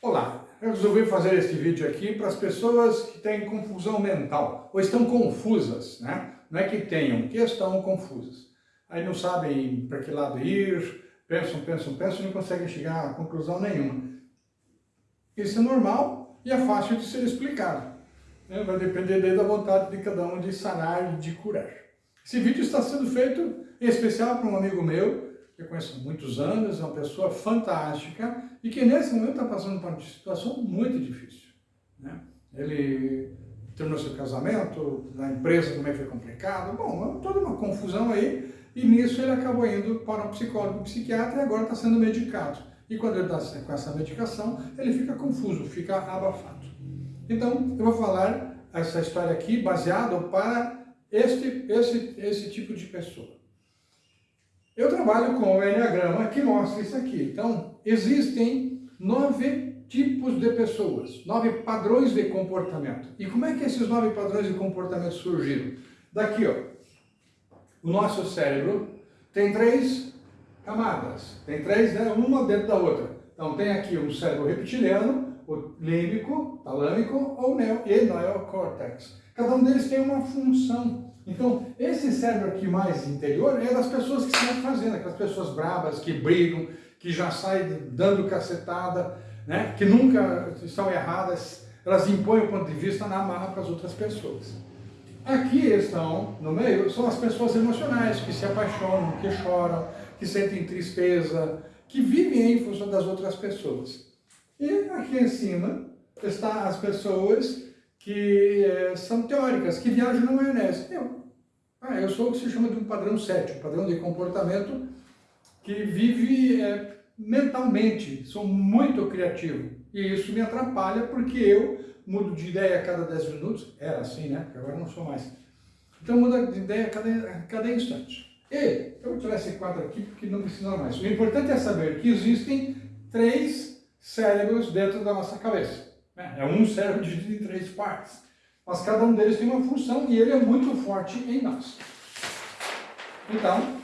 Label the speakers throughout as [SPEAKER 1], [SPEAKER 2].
[SPEAKER 1] Olá, eu resolvi fazer este vídeo aqui para as pessoas que têm confusão mental, ou estão confusas, né? Não é que tenham, que estão confusas. Aí não sabem para que lado ir, pensam, pensam, pensam e não conseguem chegar a conclusão nenhuma. Isso é normal e é fácil de ser explicado. Né? Vai depender da vontade de cada um de sanar e de curar. Esse vídeo está sendo feito em especial para um amigo meu, que eu conheço há muitos anos, é uma pessoa fantástica e que nesse momento está passando por uma situação muito difícil. Né? Ele terminou seu casamento, na empresa também foi complicado, bom, toda uma confusão aí, e nisso ele acabou indo para um psicólogo, um psiquiatra e agora está sendo medicado. E quando ele está com essa medicação, ele fica confuso, fica abafado. Então, eu vou falar essa história aqui baseado para este, esse, esse tipo de pessoa. Eu trabalho com o Enneagrama que mostra isso aqui. Então, existem nove tipos de pessoas, nove padrões de comportamento. E como é que esses nove padrões de comportamento surgiram? Daqui, ó. O nosso cérebro tem três camadas. Tem três, né? uma dentro da outra. Então, tem aqui um cérebro reptiliano, o límbico, talâmico ou neo, e neocórtex. Cada um deles tem uma função. Então, esse cérebro aqui mais interior é das pessoas que estão fazendo, aquelas pessoas bravas, que brigam, que já saem dando cacetada, né? que nunca estão erradas, elas impõem o ponto de vista na marra para as outras pessoas. Aqui estão, no meio, são as pessoas emocionais, que se apaixonam, que choram, que sentem tristeza, que vivem em função das outras pessoas. E aqui em cima está as pessoas que é, são teóricas, que viajam na maionese. Eu, ah, eu sou o que se chama de um padrão 7, um padrão de comportamento que vive é, mentalmente, sou muito criativo. E isso me atrapalha porque eu mudo de ideia a cada 10 minutos, era assim, né? Agora não sou mais. Então muda de ideia a cada, a cada instante. E, eu vou tirar esse quadro aqui porque não precisa mais. O importante é saber que existem três cérebros dentro da nossa cabeça. É um cérebro dividido em três partes. Mas cada um deles tem uma função e ele é muito forte em nós. Então,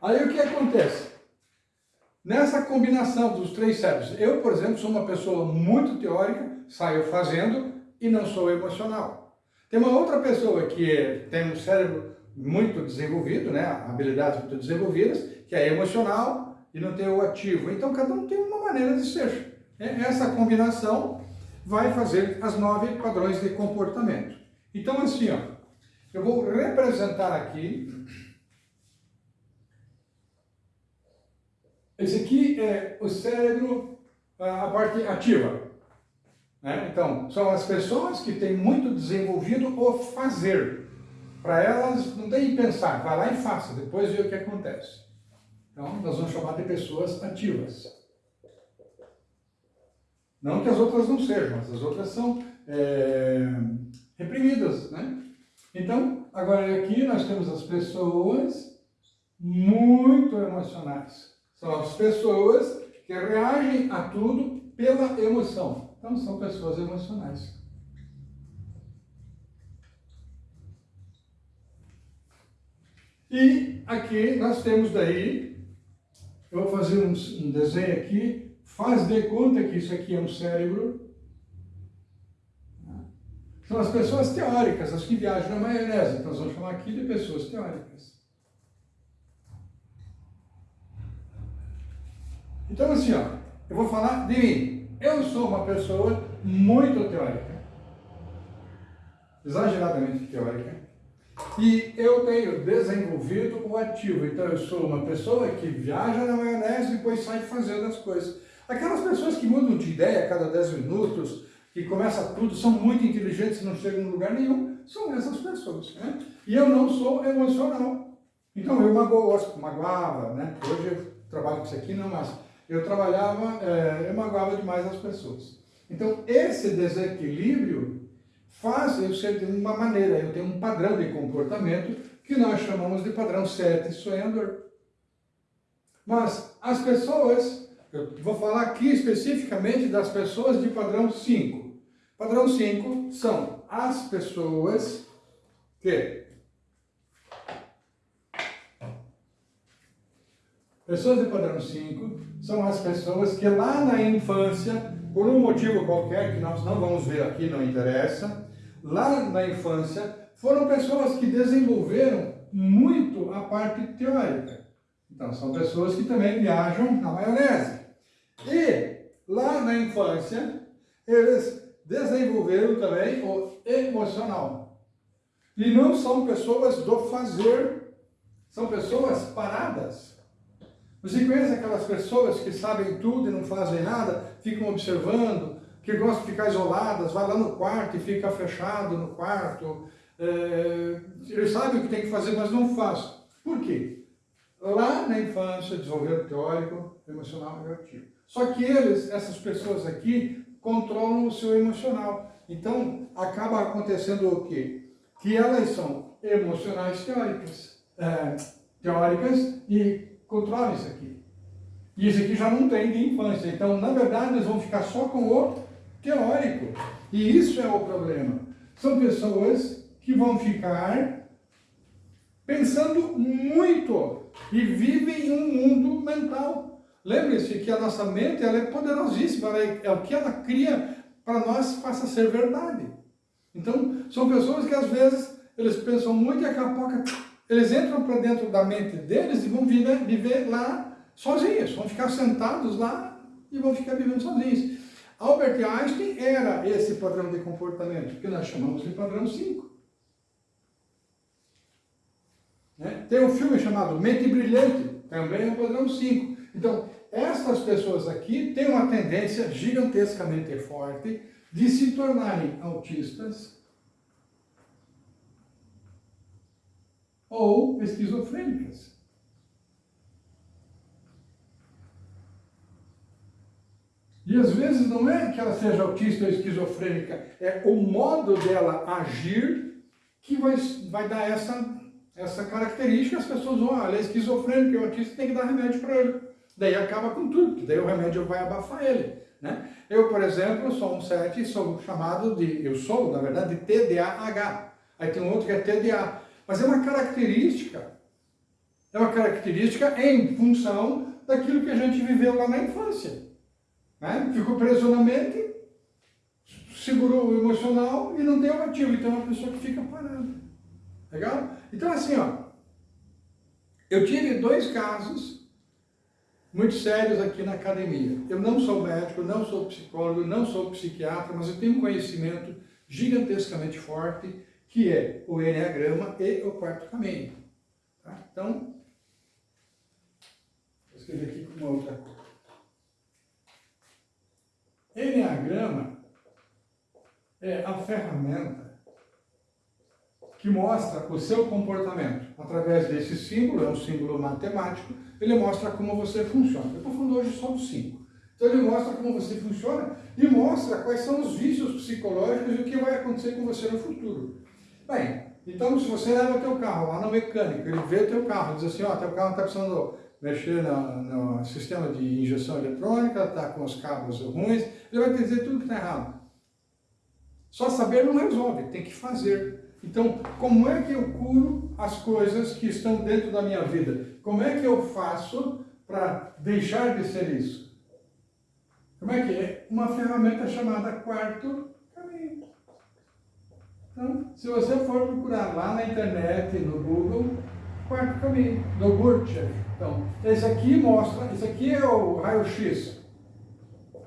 [SPEAKER 1] aí o que acontece? Nessa combinação dos três cérebros, eu, por exemplo, sou uma pessoa muito teórica, saio fazendo e não sou emocional. Tem uma outra pessoa que tem um cérebro muito desenvolvido, né, habilidades muito desenvolvidas, que é emocional e não tem o ativo. Então, cada um tem uma maneira de ser. É, essa combinação vai fazer as nove padrões de comportamento. Então, assim, ó, eu vou representar aqui. Esse aqui é o cérebro, a parte ativa. Né? Então, são as pessoas que têm muito desenvolvido o fazer. Para elas, não tem que pensar, vai lá e faça, depois vê o que acontece. Então, nós vamos chamar de pessoas ativas. Não que as outras não sejam, mas as outras são é, reprimidas, né? Então, agora aqui nós temos as pessoas muito emocionais. São as pessoas que reagem a tudo pela emoção. Então, são pessoas emocionais. E aqui nós temos daí, eu vou fazer um, um desenho aqui, Faz de conta que isso aqui é um cérebro. São as pessoas teóricas, as que viajam na maionese. Então, nós vamos chamar aqui de pessoas teóricas. Então, assim, ó, eu vou falar de mim. Eu sou uma pessoa muito teórica. Exageradamente teórica. E eu tenho desenvolvido o ativo. Então, eu sou uma pessoa que viaja na maionese e depois sai fazendo as coisas. Aquelas pessoas que mudam de ideia a cada 10 minutos, que começa tudo, são muito inteligentes e não chegam em lugar nenhum, são essas pessoas. Né? E eu não sou emocional. Então eu magoo, magoava, né? Hoje eu trabalho com isso aqui, não mais. Eu trabalhava, é, eu magoava demais as pessoas. Então esse desequilíbrio faz eu ser de uma maneira, eu tenho um padrão de comportamento que nós chamamos de padrão 7 sonhador. Mas as pessoas eu vou falar aqui especificamente das pessoas de padrão 5. Padrão 5 são as pessoas que Pessoas de padrão 5 são as pessoas que lá na infância, por um motivo qualquer que nós não vamos ver aqui, não interessa, lá na infância foram pessoas que desenvolveram muito a parte teórica. Então, são pessoas que também viajam na maionese. E, lá na infância, eles desenvolveram também o emocional. E não são pessoas do fazer, são pessoas paradas. Você conhece aquelas pessoas que sabem tudo e não fazem nada, ficam observando, que gostam de ficar isoladas, vai lá no quarto e fica fechado no quarto. É, eles sabem o que tem que fazer, mas não faz. Por quê? Lá na infância, desenvolvimento teórico, emocional e ativo. Só que eles, essas pessoas aqui, controlam o seu emocional. Então, acaba acontecendo o quê? Que elas são emocionais teóricas, é, teóricas e controlam isso aqui. E isso aqui já não tem de infância. Então, na verdade, eles vão ficar só com o teórico. E isso é o problema. São pessoas que vão ficar pensando muito e vivem em um mundo mental. Lembre-se que a nossa mente ela é poderosíssima, ela é, é o que ela cria para nós faça ser verdade. Então, são pessoas que às vezes eles pensam muito e a pouco eles entram para dentro da mente deles e vão viver, viver lá sozinhos, vão ficar sentados lá e vão ficar vivendo sozinhos. Albert Einstein era esse padrão de comportamento, que nós chamamos de padrão 5. Né? Tem um filme chamado Mente Brilhante, também é um padrão 5. Então, essas pessoas aqui têm uma tendência gigantescamente forte de se tornarem autistas ou esquizofrênicas. E às vezes não é que ela seja autista ou esquizofrênica, é o modo dela agir que vai, vai dar essa, essa característica. As pessoas vão, ah, ela é esquizofrênica, o autista tem que dar remédio para ele. Daí acaba com tudo, porque daí o remédio vai abafar ele. Né? Eu, por exemplo, sou um 7 e sou chamado de, eu sou, na verdade, de TDAH. Aí tem um outro que é TDA. Mas é uma característica, é uma característica em função daquilo que a gente viveu lá na infância. Né? Ficou preso na mente, segurou o emocional e não o ativo. Então é uma pessoa que fica parada. Legal? Então assim, ó, eu tive dois casos muito sérios aqui na academia. Eu não sou médico, não sou psicólogo, não sou psiquiatra, mas eu tenho um conhecimento gigantescamente forte, que é o Enneagrama e o quarto caminho. Tá? Então, vou escrever aqui com uma outra cor. Enneagrama é a ferramenta que mostra o seu comportamento. Através desse símbolo, é um símbolo matemático, ele mostra como você funciona. Eu estou falando hoje só dos cinco. Então ele mostra como você funciona e mostra quais são os vícios psicológicos e o que vai acontecer com você no futuro. Bem, então se você leva teu carro lá no mecânico, ele vê teu carro, diz assim, ó, teu carro está precisando mexer no, no, sistema de injeção eletrônica, está com os cabos ruins, ele vai te dizer tudo que está errado. Só saber não resolve, tem que fazer. Então, como é que eu curo as coisas que estão dentro da minha vida? Como é que eu faço para deixar de ser isso? Como é que é? Uma ferramenta chamada quarto caminho. Então, se você for procurar lá na internet, no Google, quarto caminho, no Gurdjieff. Então, esse aqui mostra, esse aqui é o raio-x.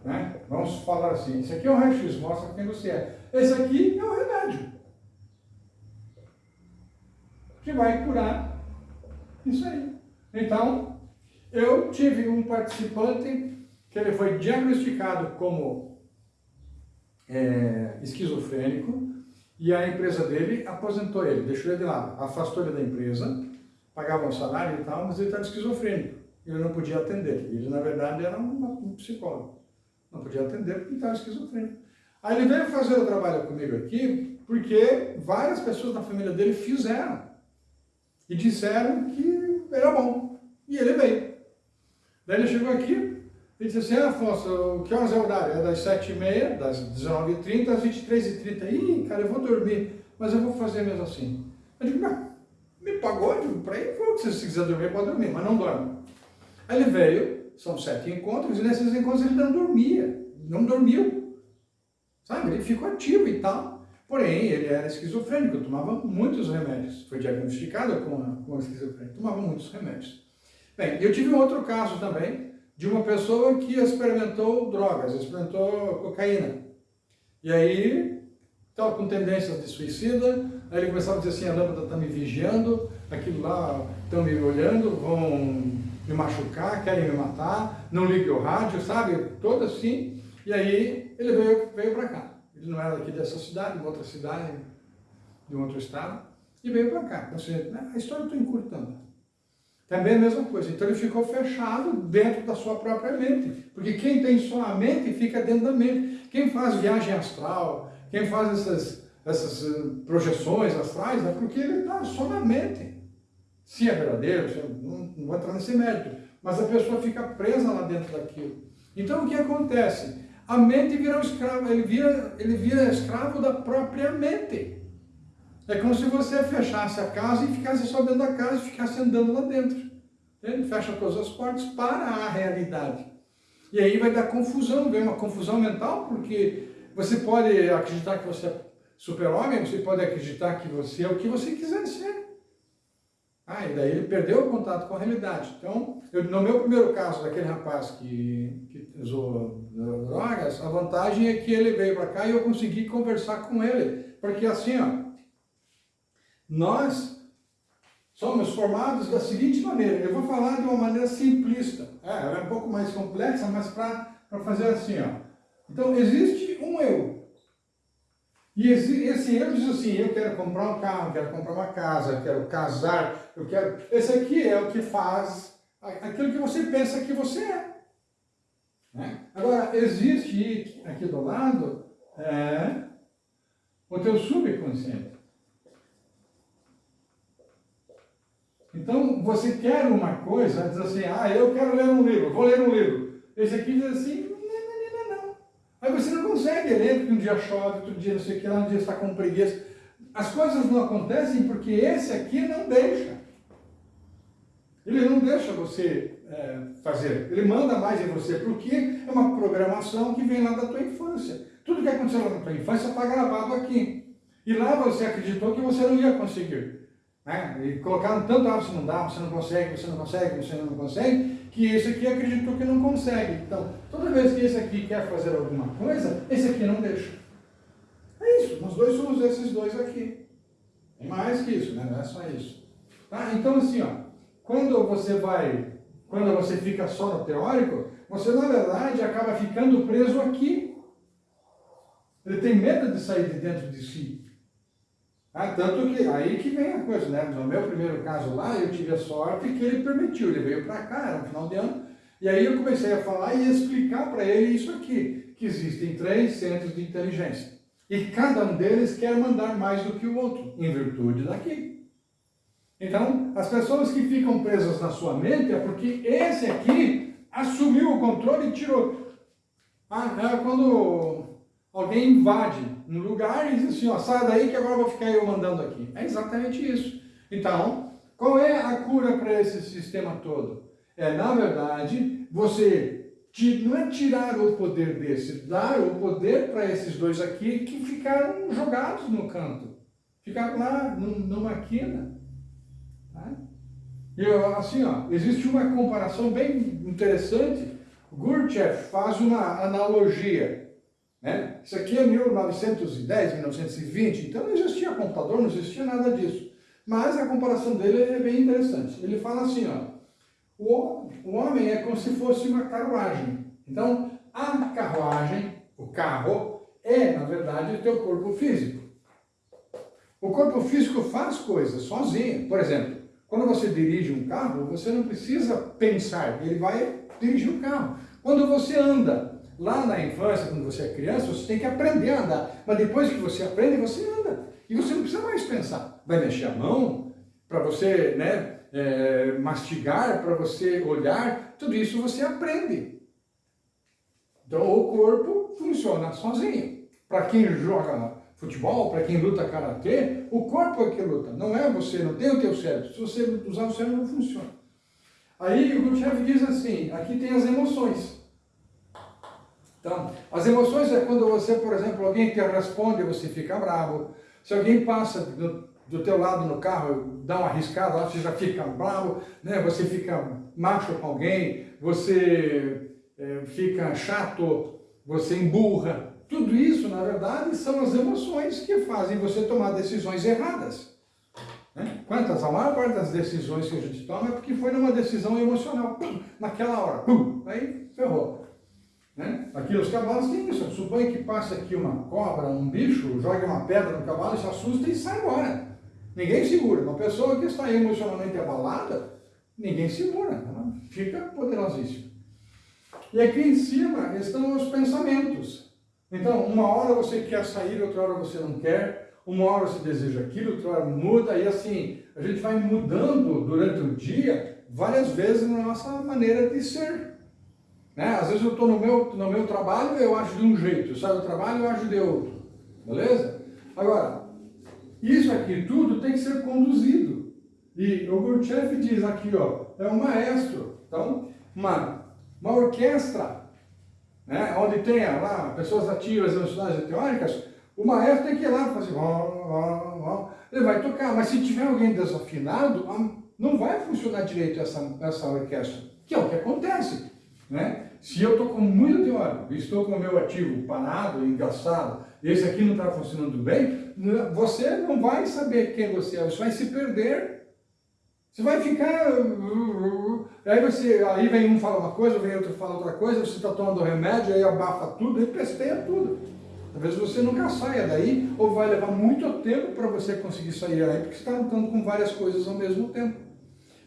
[SPEAKER 1] Né? Vamos falar assim, esse aqui é o raio-x, mostra quem você é. Esse aqui é o remédio que vai curar isso aí. Então, eu tive um participante que ele foi diagnosticado como é, esquizofrênico e a empresa dele aposentou ele, deixou ele de lado, afastou ele da empresa, pagava um salário e tal, mas ele estava esquizofrênico, ele não podia atender. Ele, na verdade, era um, psicólogo, não podia atender porque estava esquizofrênico. Aí ele veio fazer o trabalho comigo aqui, porque várias pessoas da família dele fizeram e disseram que era bom. E ele veio. Daí ele chegou aqui e disse assim, ah, Afonso, que horas é o horário? É das 7h30, das 19h30 às 23h30. Ih, cara, eu vou dormir, mas eu vou fazer mesmo assim. Eu digo, me pagou, eu digo, para ir, se você quiser dormir, pode dormir, mas não dorme. Aí ele veio, são sete encontros, e nesses encontros ele não dormia, não dormiu, sabe? Ele ficou ativo e tal. Porém, ele era esquizofrênico, tomava muitos remédios. Foi diagnosticado com, com esquizofrenia, tomava muitos remédios. Bem, eu tive um outro caso também, de uma pessoa que experimentou drogas, experimentou cocaína. E aí, estava com tendências de suicida, aí ele começava a dizer assim, a lâmpada está me vigiando, aquilo lá estão me olhando, vão me machucar, querem me matar, não ligue o rádio, sabe? Todo assim. E aí ele veio, veio para cá. Ele não era daqui dessa cidade, de outra cidade, de um outro estado, e veio para cá. Ou seja, a história eu estou encurtando. Também a mesma coisa. Então ele ficou fechado dentro da sua própria mente. Porque quem tem só a mente fica dentro da mente. Quem faz viagem astral, quem faz essas, essas eh, projeções astrais, é porque ele está só na mente. Se é verdadeiro, é, não, não vou entrar nesse mérito, mas a pessoa fica presa lá dentro daquilo. Então o que acontece? A mente vira um escravo, ele vira, ele vira escravo da própria mente. É como se você fechasse a casa e ficasse só dentro da casa e ficasse andando lá dentro. Ele fecha todas as portas para a realidade. E aí vai dar confusão, vem uma confusão mental, porque você pode acreditar que você é super-homem, você pode acreditar que você é o que você quiser ser. Ah, e daí ele perdeu o contato com a realidade. Então, eu, no meu primeiro caso, daquele rapaz que, que usou drogas, a vantagem é que ele veio para cá e eu consegui conversar com ele. Porque assim, ó, nós somos formados da seguinte maneira, eu vou falar de uma maneira simplista, é, ela é um pouco mais complexa, mas para fazer assim, ó. Então, existe um eu, e esse, esse eu diz assim, eu quero comprar um carro, quero comprar uma casa, quero casar, eu quero... Esse aqui é o que faz aquilo que você pensa que você é. Né? Agora, existe aqui do lado é, o teu subconsciente. Então, você quer uma coisa, diz assim, ah, eu quero ler um livro, vou ler um livro. Esse aqui diz assim, você não consegue ler porque um dia chove, outro dia não sei o que lá, um dia está com preguiça. As coisas não acontecem porque esse aqui não deixa. Ele não deixa você é, fazer. Ele manda mais em você, porque é uma programação que vem lá da tua infância. Tudo que aconteceu lá na tua infância está gravado aqui. E lá você acreditou que você não ia conseguir. Né? E colocaram tanto, ah, você não dá, você não consegue, você não consegue, você não consegue, que esse aqui acreditou que não consegue. Então, toda vez que esse aqui quer fazer alguma coisa, esse aqui não deixa. É isso, nós dois somos esses dois aqui. Tem mais que isso, né? não é só isso. Tá? Então, assim, ó, quando você vai, quando você fica só no teórico, você, na verdade, acaba ficando preso aqui. Ele tem medo de sair de dentro de si. Ah, tanto que aí que vem a coisa, né? No meu primeiro caso lá, eu tive a sorte que ele permitiu, ele veio para cá, era no final de ano, e aí eu comecei a falar e explicar para ele isso aqui, que existem três centros de inteligência. E cada um deles quer mandar mais do que o outro, em virtude daqui. Então, as pessoas que ficam presas na sua mente é porque esse aqui assumiu o controle e tirou. Ah, é quando alguém invade um lugar e diz assim, ó, sai daí que agora vou ficar eu mandando aqui. É exatamente isso. Então, qual é a cura para esse sistema todo? É, na verdade, você não é tirar o poder desse, dar o poder para esses dois aqui que ficaram jogados no canto. Ficaram lá numa quina. Tá? E assim, ó, existe uma comparação bem interessante. Gurdjieff faz uma analogia né? Isso aqui é 1910, 1920, então não existia computador, não existia nada disso. Mas a comparação dele é bem interessante. Ele fala assim, ó, o, o homem é como se fosse uma carruagem. Então, a carruagem, o carro, é, na verdade, o teu corpo físico. O corpo físico faz coisas sozinho. Por exemplo, quando você dirige um carro, você não precisa pensar, ele vai dirigir o carro. Quando você anda, Lá na infância, quando você é criança, você tem que aprender a andar. Mas depois que você aprende, você anda. E você não precisa mais pensar. Vai mexer a mão para você né, é, mastigar, para você olhar. Tudo isso você aprende. Então o corpo funciona sozinho. Para quem joga futebol, para quem luta karatê, o corpo é que luta. Não é você, não tem o teu cérebro. Se você usar o cérebro, não funciona. Aí o Gurdjieff diz assim, aqui tem as emoções. Então, as emoções é quando você, por exemplo, alguém te responde, você fica bravo. Se alguém passa do, do teu lado no carro, dá uma arriscada, você já fica bravo, né? você fica macho com alguém, você é, fica chato, você emburra. Tudo isso, na verdade, são as emoções que fazem você tomar decisões erradas. Né? Quantas? A maior parte das decisões que a gente toma é porque foi numa decisão emocional. Pum, naquela hora. Pum, aí ferrou. Né? Aqui os cavalos têm isso. Suponha que passe aqui uma cobra, um bicho, jogue uma pedra no cavalo, se assusta e sai embora. Ninguém segura. Uma pessoa que está emocionalmente abalada, ninguém segura. Ela fica poderosíssima. E aqui em cima estão os pensamentos. Então, uma hora você quer sair, outra hora você não quer uma hora você deseja aquilo, outra hora muda, e assim, a gente vai mudando durante o dia várias vezes na nossa maneira de ser. Né? Às vezes eu estou no meu, no meu trabalho, eu acho de um jeito, eu saio do trabalho, eu acho de outro. Beleza? Agora, isso aqui tudo tem que ser conduzido. E o Gurdjieff diz aqui, ó, é um maestro. Então, uma, uma orquestra, né, onde tenha lá pessoas ativas, emocionais e teóricas, o maestro tem que ir lá e fazer, ele vai tocar, mas se tiver alguém desafinado, não vai funcionar direito essa, essa orquestra, que é o que acontece. Né? Se eu estou com muito teórico, estou com o meu ativo parado, engraçado, esse aqui não está funcionando bem, você não vai saber quem você é, você vai se perder. Você vai ficar... Aí, você, aí vem um fala uma coisa, vem outro fala outra coisa, você está tomando remédio, aí abafa tudo, aí pesteia tudo. Talvez você nunca saia daí, ou vai levar muito tempo para você conseguir sair daí, porque você está lutando com várias coisas ao mesmo tempo.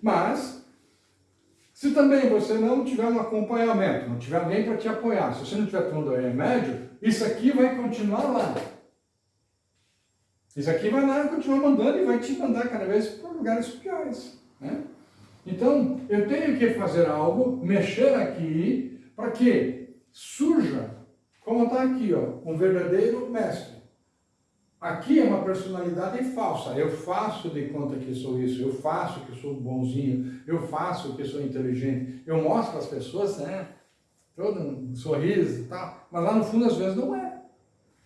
[SPEAKER 1] Mas, se também você não tiver um acompanhamento, não tiver alguém para te apoiar, se você não estiver tomando remédio, isso aqui vai continuar lá. Isso aqui vai lá continuar mandando e vai te mandar cada vez para lugares piores. Né? Então, eu tenho que fazer algo, mexer aqui, para que surja como está aqui, ó, um verdadeiro mestre. Aqui é uma personalidade falsa. Eu faço de conta que sou isso, eu faço que sou bonzinho, eu faço que sou inteligente. Eu mostro às pessoas, né? Todo um sorriso e tal. Mas lá no fundo, às vezes, não é.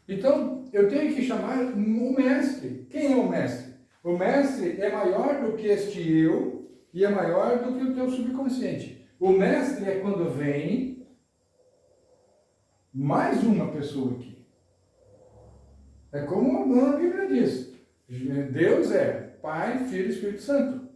[SPEAKER 1] Então, eu tenho que chamar o mestre. Quem é o mestre? O mestre é maior do que este eu e é maior do que o teu subconsciente. O mestre é quando vem mais uma pessoa aqui. É como a Bíblia diz, Deus é Pai, Filho e Espírito Santo.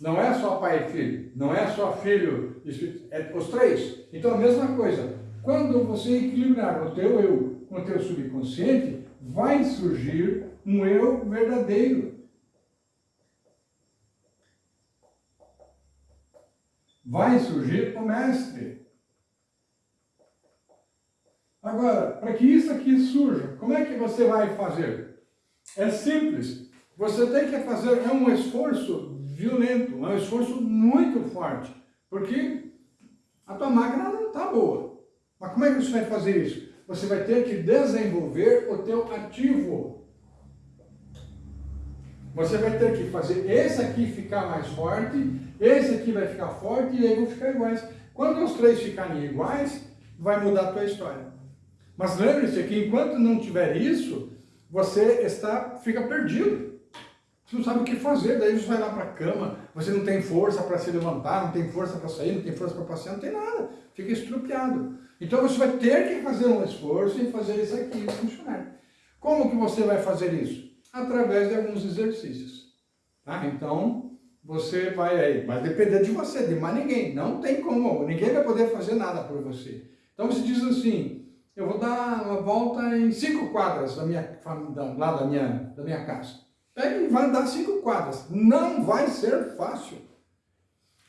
[SPEAKER 1] Não é só Pai e Filho, não é só Filho e Espírito, é os três. Então a mesma coisa, quando você equilibrar o teu eu com o teu subconsciente, vai surgir um eu verdadeiro. Vai surgir o mestre. Agora, para que isso aqui surja, como é que você vai fazer? É simples. Você tem que fazer é um esforço violento, é um esforço muito forte, porque a tua máquina não está boa. Mas como é que você vai fazer isso? Você vai ter que desenvolver o teu ativo. Você vai ter que fazer esse aqui ficar mais forte, esse aqui vai ficar forte e aí vão ficar iguais. Quando os três ficarem iguais, vai mudar a tua história. Mas lembre-se que enquanto não tiver isso, você está, fica perdido. Você não sabe o que fazer, daí você vai lá para a cama, você não tem força para se levantar, não tem força para sair, não tem força para passear, não tem nada. Fica estrupiado. Então você vai ter que fazer um esforço e fazer isso aqui funcionar. Como que você vai fazer isso? Através de alguns exercícios. Tá? Então, você vai aí, vai depender de você, de mais ninguém. Não tem como, ninguém vai poder fazer nada por você. Então você diz assim, eu vou dar uma volta em cinco quadras da minha, lá da minha, da minha casa. Pega e vai andar cinco quadras. Não vai ser fácil.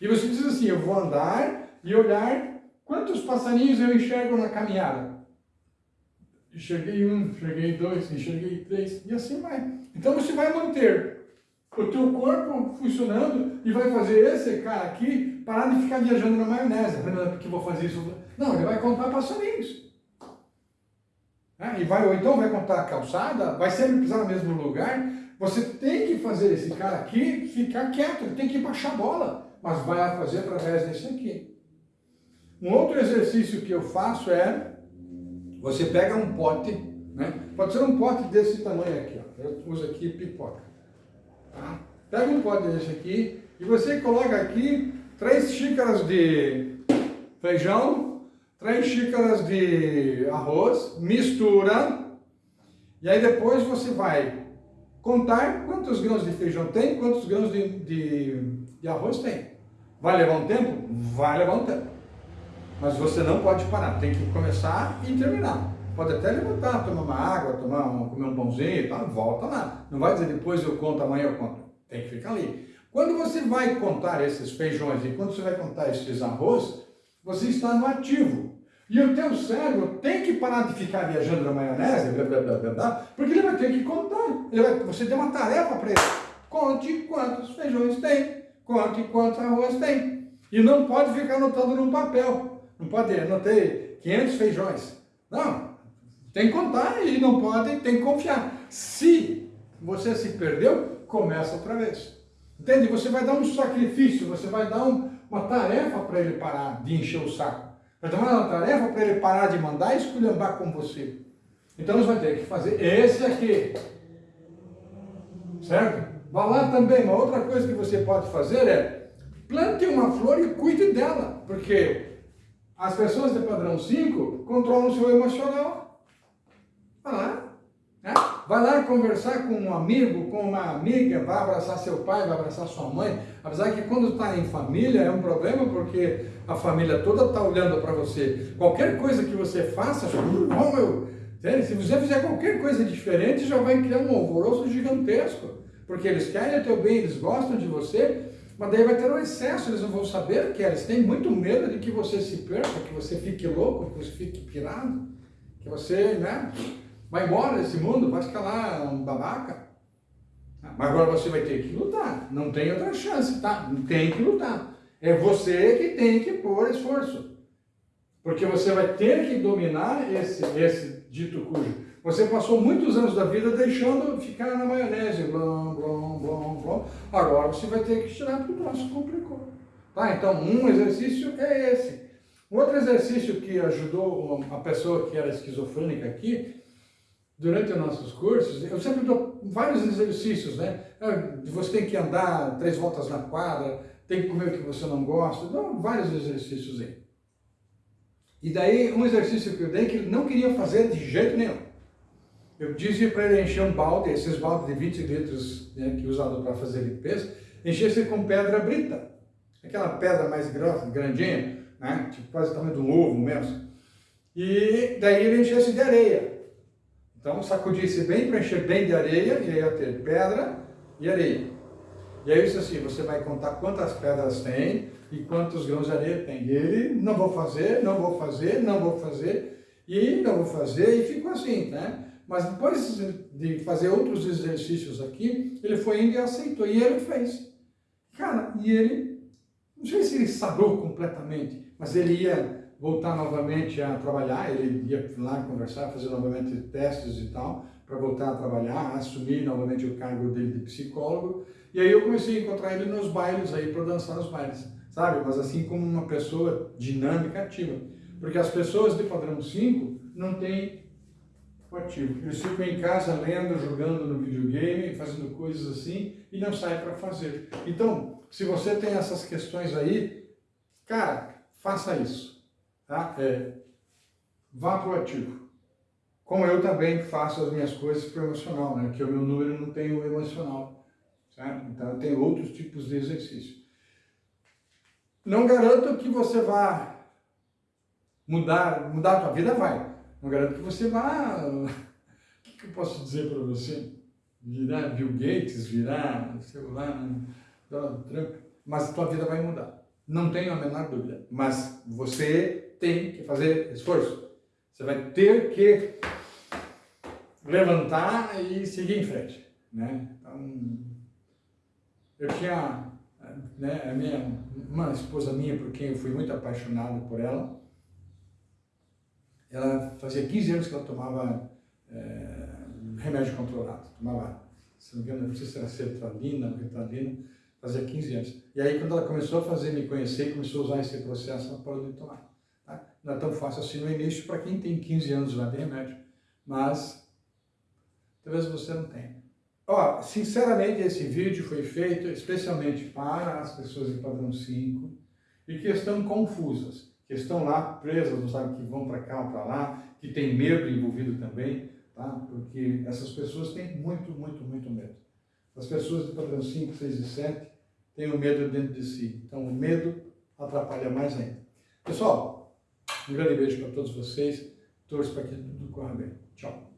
[SPEAKER 1] E você diz assim, eu vou andar e olhar quantos passarinhos eu enxergo na caminhada. Enxerguei um, enxerguei dois, enxerguei três, e assim vai. Então você vai manter o teu corpo funcionando e vai fazer esse cara aqui parar de ficar viajando na maionese. Porque vou fazer isso. Não, ele vai contar passarinhos. Né? E vai, ou então vai contar a calçada, vai sempre pisar no mesmo lugar, você tem que fazer esse cara aqui ficar quieto, ele tem que baixar a bola. mas vai fazer através desse aqui. Um outro exercício que eu faço é, você pega um pote, né? pode ser um pote desse tamanho aqui, ó. eu uso aqui pipoca. Tá? Pega um pote desse aqui e você coloca aqui três xícaras de feijão, três xícaras de arroz, mistura, e aí depois você vai contar quantos grãos de feijão tem, quantos grãos de, de, de arroz tem. Vai levar um tempo? Vai levar um tempo. Mas você não pode parar, tem que começar e terminar. Pode até levantar, tomar uma água, tomar um, comer um pãozinho e tal, volta lá. Não vai dizer depois eu conto, amanhã eu conto. Tem que ficar ali. Quando você vai contar esses feijões e quando você vai contar esses arroz, você está no ativo. E o teu cérebro tem que parar de ficar viajando na maionese, blá, blá, blá, blá, porque ele vai ter que contar. Ele vai, você tem uma tarefa para ele. Conte quantos feijões tem, conte quantos arroz tem. E não pode ficar anotando no papel. Não pode anotar 500 feijões. Não, tem que contar e não pode, tem que confiar. Se você se perdeu, começa outra vez. Entende? Você vai dar um sacrifício, você vai dar um, uma tarefa para ele parar de encher o saco. Vai dar uma tarefa para ele parar de mandar e esculhambar com você. Então você vai ter que fazer esse aqui. Certo? Vá lá também, uma outra coisa que você pode fazer é plante uma flor e cuide dela. Porque as pessoas de padrão 5 controlam o seu emocional. Vai lá. Vai lá conversar com um amigo, com uma amiga, vai abraçar seu pai, vai abraçar sua mãe. Apesar que quando está em família é um problema, porque a família toda está olhando para você. Qualquer coisa que você faça, oh, meu, se você fizer qualquer coisa diferente, já vai criar um alvoroço gigantesco. Porque eles querem o teu bem, eles gostam de você, mas daí vai ter um excesso, eles não vão saber o que é. Eles têm muito medo de que você se perca, que você fique louco, que você fique pirado, que você, né, vai embora desse mundo, vai ficar lá um babaca. Mas agora você vai ter que lutar, não tem outra chance, tá? Tem que lutar. É você que tem que pôr esforço. Porque você vai ter que dominar esse, esse dito cujo. Você passou muitos anos da vida deixando ficar na maionese, blom, blom, blom, blom. Agora você vai ter que tirar porque o troço complicou. Tá? Então, um exercício é esse. Outro exercício que ajudou a pessoa que era esquizofrênica aqui, durante os nossos cursos, eu sempre dou vários exercícios, né? Ah, você tem que andar três voltas na quadra, tem que comer o que você não gosta, dou vários exercícios aí. E daí, um exercício que eu dei que ele não queria fazer de jeito nenhum. Eu disse para ele encher um balde, esses baldes de 20 litros né, que é usado para fazer limpeza, enchesse com pedra brita. Aquela pedra mais grossa, grandinha, né, tipo quase o tamanho do ovo mesmo. E daí ele enchesse de areia. Então sacudisse bem para encher bem de areia, e aí ia ter pedra e areia. E aí disse assim, você vai contar quantas pedras tem e quantos grãos de areia tem. E ele, não vou fazer, não vou fazer, não vou fazer, e não vou fazer, e ficou assim, né? Mas depois de fazer outros exercícios aqui, ele foi indo e aceitou. E ele fez. Cara, e ele, não sei se ele sarou completamente, mas ele ia voltar novamente a trabalhar, ele ia lá conversar, fazer novamente testes e tal, para voltar a trabalhar, assumir novamente o cargo dele de psicólogo. E aí eu comecei a encontrar ele nos bailes aí, para dançar nos bailes, sabe? Mas assim como uma pessoa dinâmica, ativa. Porque as pessoas de padrão 5 não têm ativo. Eles ficam em casa lendo, jogando no videogame, fazendo coisas assim e não saem para fazer. Então, se você tem essas questões aí, cara, faça isso. Tá? É, vá para o ativo. Como eu também faço as minhas coisas para o emocional, né? que o meu número não tem o emocional. Certo? Então, tenho outros tipos de exercício. Não garanto que você vá mudar, mudar a tua vida, vai. Não garanto que você vá... O que, que eu posso dizer para você? Virar Bill Gates, virar, lá, Donald Trump. Mas a tua vida vai mudar. Não tenho a menor dúvida. Mas você tem que fazer esforço. Você vai ter que levantar e seguir em frente. Né? Então, eu tinha né, a minha, uma esposa minha, por quem eu fui muito apaixonado por ela, ela fazia 15 anos que ela tomava é, remédio controlado, tomava, se não me engano, não sei se era sertralina ou ritalina, fazia 15 anos. E aí, quando ela começou a fazer me conhecer, começou a usar esse processo, ela parou de tomar. Não é tão fácil assim no início para quem tem 15 anos já de remédio, mas talvez você não tenha. Ó, sinceramente, esse vídeo foi feito especialmente para as pessoas de padrão 5 e que estão confusas, que estão lá presas, não sabem que vão para cá ou para lá, que tem medo envolvido também, tá? Porque essas pessoas têm muito, muito, muito medo. As pessoas de padrão 5, 6 e 7 têm o medo dentro de si. Então, o medo atrapalha mais ainda. Pessoal, um grande beijo para todos vocês. Torço para que tudo corra bem. Tchau.